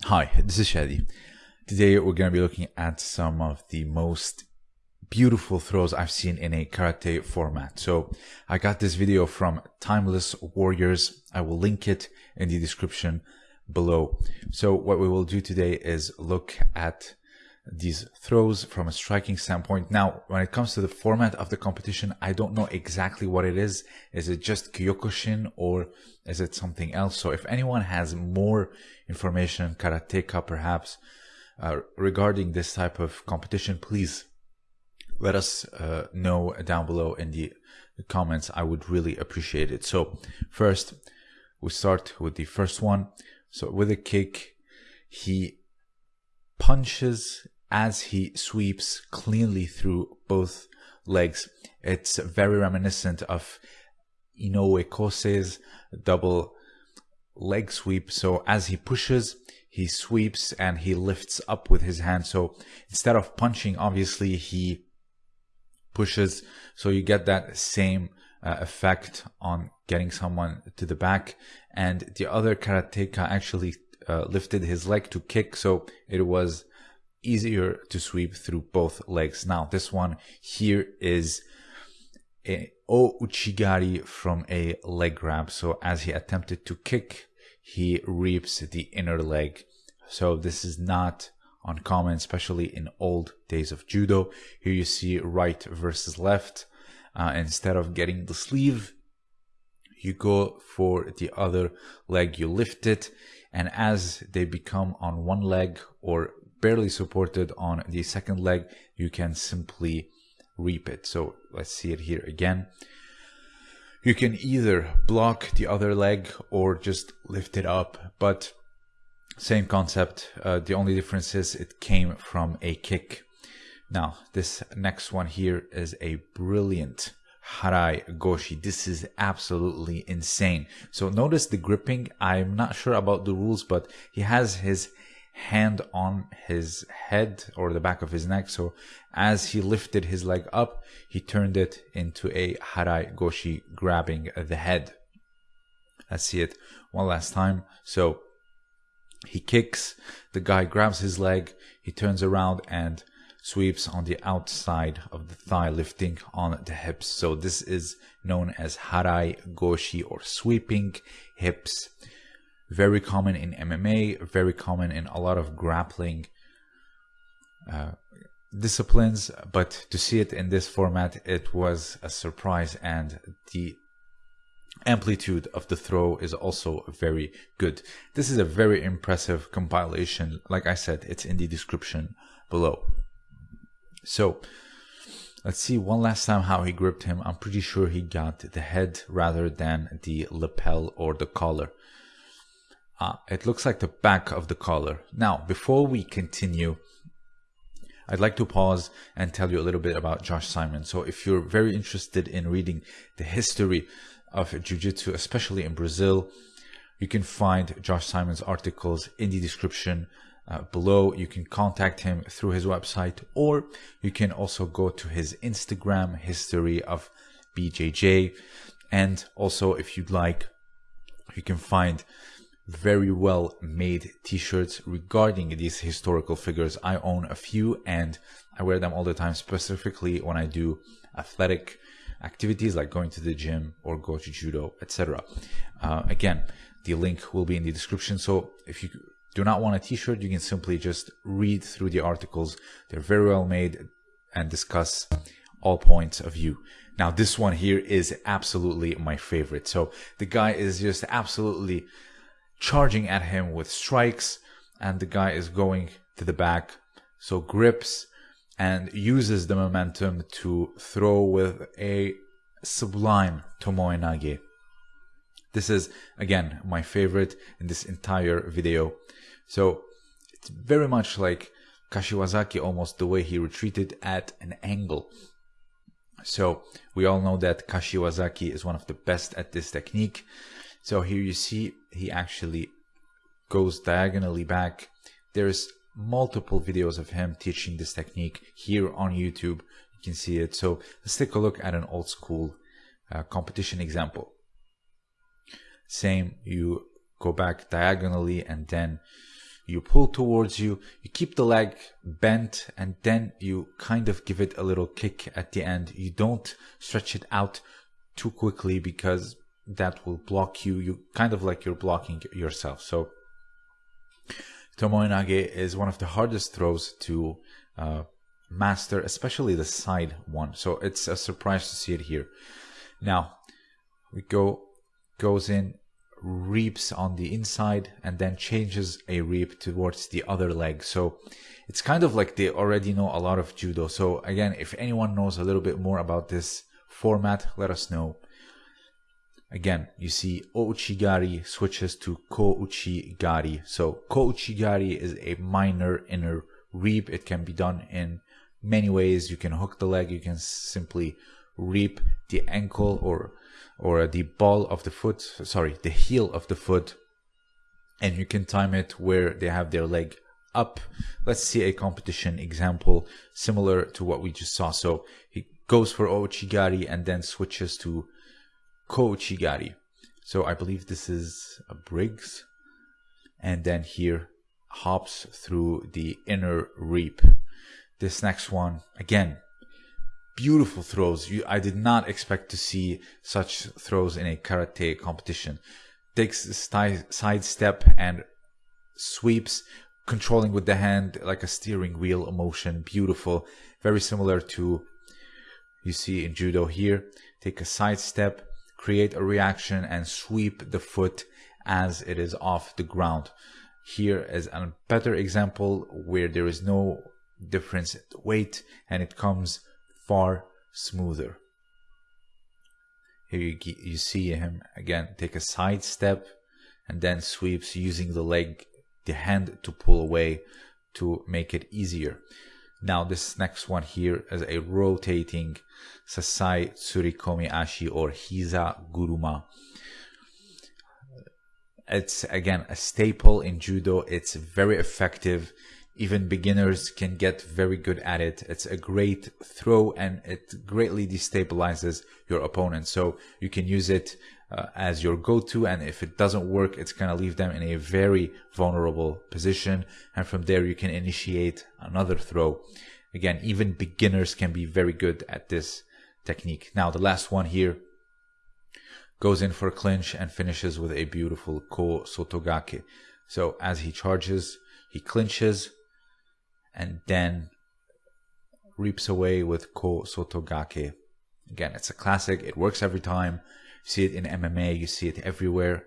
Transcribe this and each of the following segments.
Hi, this is Shadi. Today we're going to be looking at some of the most beautiful throws I've seen in a karate format. So I got this video from Timeless Warriors. I will link it in the description below. So what we will do today is look at these throws from a striking standpoint. Now, when it comes to the format of the competition, I don't know exactly what it is. Is it just Kyokushin or is it something else? So if anyone has more information, karateka perhaps, uh, regarding this type of competition, please let us uh, know down below in the comments. I would really appreciate it. So first, we start with the first one. So with a kick, he punches as he sweeps cleanly through both legs. It's very reminiscent of Inoue Kosei's double leg sweep. So as he pushes, he sweeps and he lifts up with his hand. So instead of punching, obviously he pushes. So you get that same uh, effect on getting someone to the back. And the other karateka actually uh, lifted his leg to kick. So it was easier to sweep through both legs. Now, this one here is a O Uchigari from a leg grab. So as he attempted to kick, he reaps the inner leg. So this is not uncommon, especially in old days of judo. Here you see right versus left. Uh, instead of getting the sleeve, you go for the other leg, you lift it, and as they become on one leg or barely supported on the second leg, you can simply reap it. So let's see it here again. You can either block the other leg or just lift it up, but same concept. Uh, the only difference is it came from a kick. Now, this next one here is a brilliant Harai Goshi. This is absolutely insane. So notice the gripping. I'm not sure about the rules, but he has his hand on his head or the back of his neck. So as he lifted his leg up, he turned it into a harai goshi, grabbing the head. Let's see it one last time. So he kicks, the guy grabs his leg, he turns around and sweeps on the outside of the thigh, lifting on the hips. So this is known as harai goshi or sweeping hips very common in MMA, very common in a lot of grappling uh, disciplines, but to see it in this format, it was a surprise, and the amplitude of the throw is also very good. This is a very impressive compilation. Like I said, it's in the description below. So, let's see one last time how he gripped him. I'm pretty sure he got the head rather than the lapel or the collar. Uh, it looks like the back of the collar. Now, before we continue, I'd like to pause and tell you a little bit about Josh Simon. So if you're very interested in reading the history of Jiu-Jitsu, especially in Brazil, you can find Josh Simon's articles in the description uh, below. You can contact him through his website or you can also go to his Instagram history of BJJ. And also if you'd like, you can find very well made t-shirts regarding these historical figures. I own a few and I wear them all the time, specifically when I do athletic activities like going to the gym or go to judo, etc. Uh, again, the link will be in the description. So if you do not want a t-shirt, you can simply just read through the articles. They're very well made and discuss all points of view. Now, this one here is absolutely my favorite. So the guy is just absolutely charging at him with strikes, and the guy is going to the back. So grips and uses the momentum to throw with a sublime Tomoe Nage. This is again my favorite in this entire video. So it's very much like Kashiwazaki almost the way he retreated at an angle. So we all know that Kashiwazaki is one of the best at this technique. So here you see he actually goes diagonally back. There's multiple videos of him teaching this technique here on YouTube. You can see it. So let's take a look at an old school uh, competition example. Same, you go back diagonally and then you pull towards you, you keep the leg bent, and then you kind of give it a little kick at the end. You don't stretch it out too quickly because that will block you. You kind of like you're blocking yourself. So Tomoe Nage is one of the hardest throws to uh, master, especially the side one. So it's a surprise to see it here. Now we go goes in reaps on the inside and then changes a reap towards the other leg. So it's kind of like they already know a lot of judo. So again, if anyone knows a little bit more about this format, let us know. Again, you see Ouchigari switches to Kouchigari. So Kouchigari is a minor inner reap. It can be done in many ways. You can hook the leg. You can simply reap the ankle or or the ball of the foot, sorry, the heel of the foot, and you can time it where they have their leg up. Let's see a competition example similar to what we just saw. So he goes for Ouchigari and then switches to Kouchigari. So I believe this is a Briggs. And then here hops through the inner reap. This next one, again, beautiful throws. You, I did not expect to see such throws in a karate competition. Takes side step and sweeps, controlling with the hand like a steering wheel motion. Beautiful. Very similar to you see in judo here. Take a side step, create a reaction and sweep the foot as it is off the ground. Here is a better example where there is no difference in weight and it comes far smoother. Here you, you see him again take a side step and then sweeps using the leg, the hand to pull away to make it easier. Now this next one here is a rotating Sasai Tsurikomi Ashi or Hiza Guruma. It's again a staple in judo. It's very effective even beginners can get very good at it. It's a great throw and it greatly destabilizes your opponent. So you can use it uh, as your go-to and if it doesn't work, it's going to leave them in a very vulnerable position. And from there, you can initiate another throw. Again, even beginners can be very good at this technique. Now, the last one here goes in for a clinch and finishes with a beautiful ko sotogake. So as he charges, he clinches, and then reaps away with Ko Sotogake. Again, it's a classic. It works every time. You see it in MMA. You see it everywhere.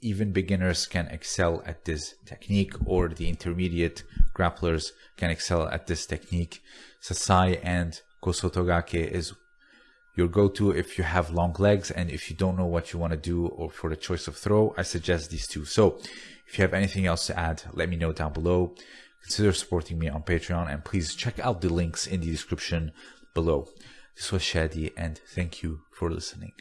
Even beginners can excel at this technique or the intermediate grapplers can excel at this technique. Sasai and Kosotogake is your go-to if you have long legs and if you don't know what you want to do or for the choice of throw, I suggest these two. So if you have anything else to add, let me know down below consider supporting me on Patreon and please check out the links in the description below. This was Shadi and thank you for listening.